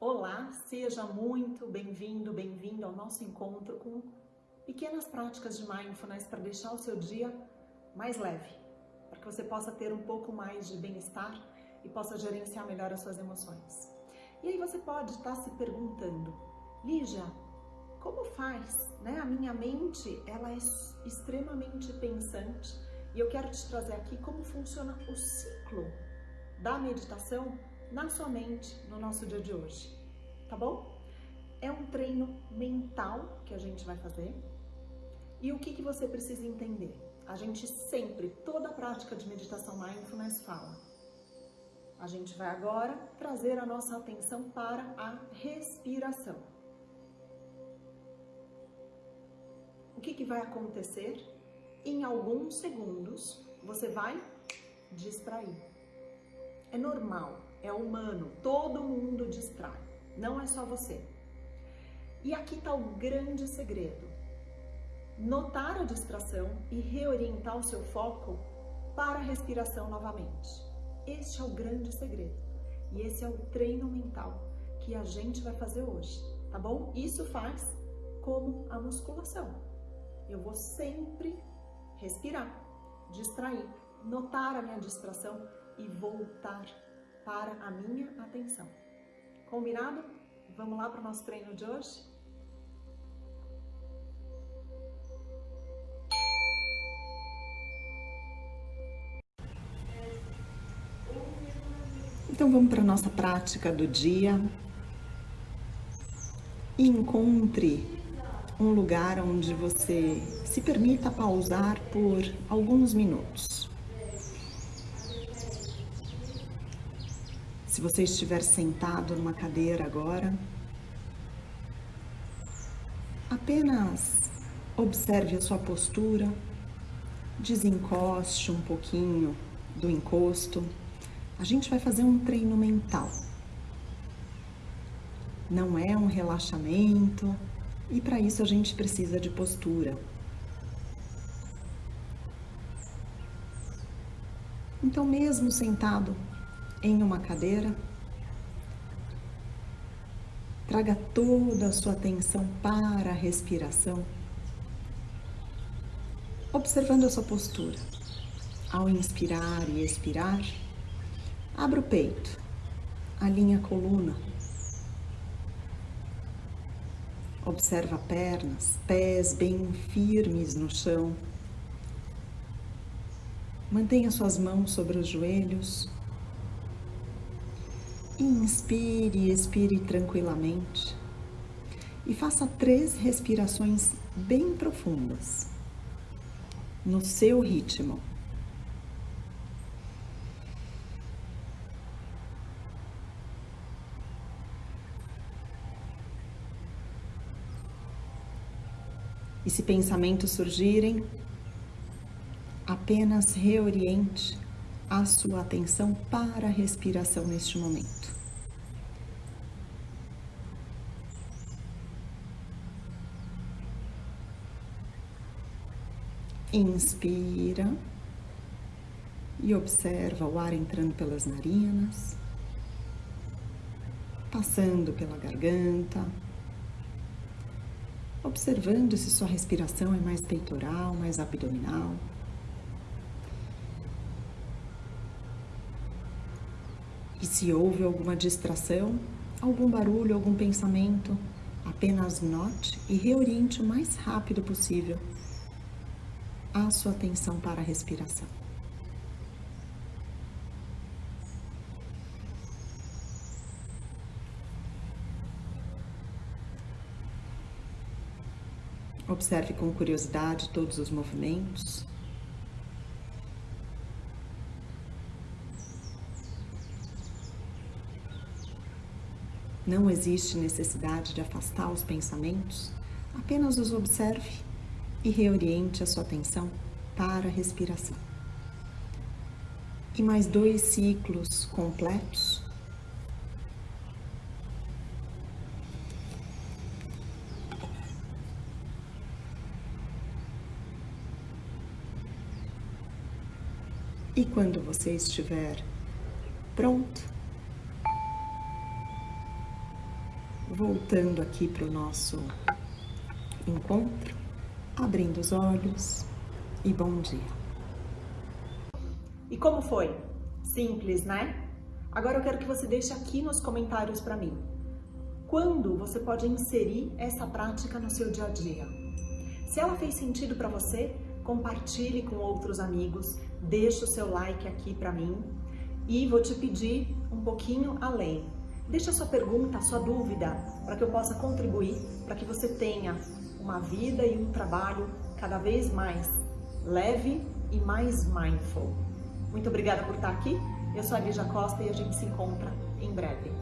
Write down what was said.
Olá, seja muito bem-vindo, bem-vindo ao nosso encontro com pequenas práticas de mindfulness para deixar o seu dia mais leve, para que você possa ter um pouco mais de bem-estar e possa gerenciar melhor as suas emoções. E aí você pode estar se perguntando, Lígia, como faz? Né? A minha mente ela é extremamente pensante e eu quero te trazer aqui como funciona o ciclo da meditação na sua mente no nosso dia de hoje, tá bom? É um treino mental que a gente vai fazer. E o que, que você precisa entender? A gente sempre, toda prática de meditação mindfulness fala. A gente vai agora trazer a nossa atenção para a respiração. O que, que vai acontecer? Em alguns segundos, você vai distrair. É normal, é humano, todo mundo distrai, não é só você. E aqui está o grande segredo. Notar a distração e reorientar o seu foco para a respiração novamente. Este é o grande segredo. E esse é o treino mental que a gente vai fazer hoje, tá bom? Isso faz como a musculação. Eu vou sempre respirar, distrair, notar a minha distração e voltar para a minha atenção. Combinado? Vamos lá para o nosso treino de hoje? Então vamos para a nossa prática do dia. Encontre um lugar onde você se permita pausar por alguns minutos. Se você estiver sentado numa cadeira agora, apenas observe a sua postura, desencoste um pouquinho do encosto. A gente vai fazer um treino mental. Não é um relaxamento e para isso a gente precisa de postura. Então, mesmo sentado em uma cadeira. Traga toda a sua atenção para a respiração, observando a sua postura. Ao inspirar e expirar, abra o peito, alinha a coluna. Observa pernas, pés bem firmes no chão. Mantenha suas mãos sobre os joelhos Inspire e expire tranquilamente. E faça três respirações bem profundas, no seu ritmo. E se pensamentos surgirem, apenas reoriente a sua atenção para a respiração neste momento. Inspira e observa o ar entrando pelas narinas, passando pela garganta, observando se sua respiração é mais peitoral, mais abdominal. E se houve alguma distração, algum barulho, algum pensamento, apenas note e reoriente o mais rápido possível a sua atenção para a respiração. Observe com curiosidade todos os movimentos. Não existe necessidade de afastar os pensamentos, apenas os observe e reoriente a sua atenção para a respiração. E mais dois ciclos completos. E quando você estiver pronto, voltando aqui para o nosso encontro, abrindo os olhos e bom dia. E como foi? Simples, né? Agora eu quero que você deixe aqui nos comentários para mim. Quando você pode inserir essa prática no seu dia a dia? Se ela fez sentido para você, compartilhe com outros amigos, deixe o seu like aqui para mim e vou te pedir um pouquinho além. Deixa a sua pergunta, a sua dúvida, para que eu possa contribuir, para que você tenha uma vida e um trabalho cada vez mais leve e mais mindful. Muito obrigada por estar aqui. Eu sou a Lígia Costa e a gente se encontra em breve.